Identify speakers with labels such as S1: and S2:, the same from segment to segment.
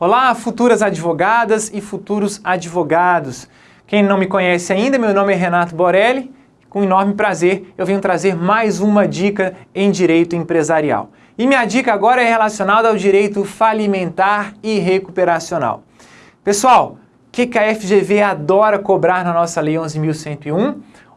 S1: Olá, futuras advogadas e futuros advogados. Quem não me conhece ainda, meu nome é Renato Borelli. Com enorme prazer, eu venho trazer mais uma dica em direito empresarial. E minha dica agora é relacionada ao direito falimentar e recuperacional. Pessoal, o que, que a FGV adora cobrar na nossa Lei 11.101?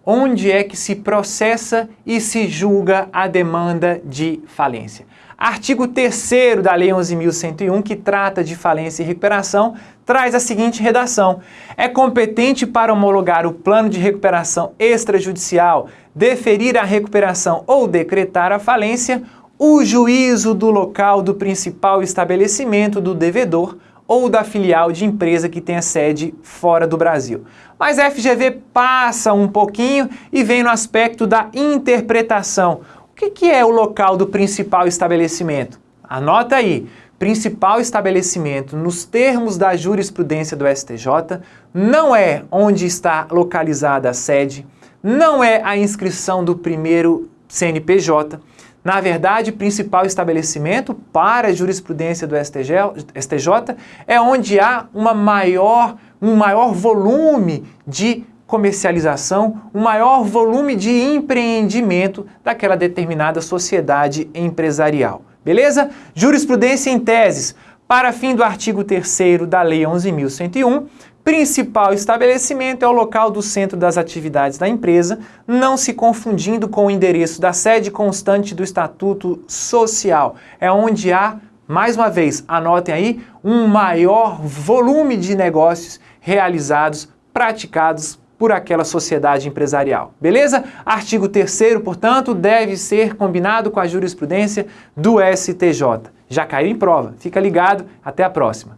S1: Onde é que se processa e se julga a demanda de falência? Artigo 3 da Lei 11.101, que trata de falência e recuperação, traz a seguinte redação. É competente para homologar o plano de recuperação extrajudicial, deferir a recuperação ou decretar a falência, o juízo do local do principal estabelecimento do devedor ou da filial de empresa que tenha sede fora do Brasil. Mas a FGV passa um pouquinho e vem no aspecto da interpretação, o que, é o local do principal estabelecimento? Anota aí, principal estabelecimento nos termos da jurisprudência do STJ não é onde está localizada a sede, não é a inscrição do primeiro CNPJ. Na verdade, principal estabelecimento para a jurisprudência do STJ, é onde há uma maior, um maior volume de comercialização, um maior volume de empreendimento daquela determinada sociedade empresarial. Beleza? Jurisprudência em teses. Para fim do artigo 3 da Lei 11.101, principal estabelecimento é o local do centro das atividades da empresa, não se confundindo com o endereço da sede constante do Estatuto Social. É onde há, mais uma vez, anotem aí, um maior volume de negócios realizados, praticados por aquela sociedade empresarial. Beleza? Artigo 3 portanto, deve ser combinado com a jurisprudência do STJ. Já caiu em prova. Fica ligado. Até a próxima.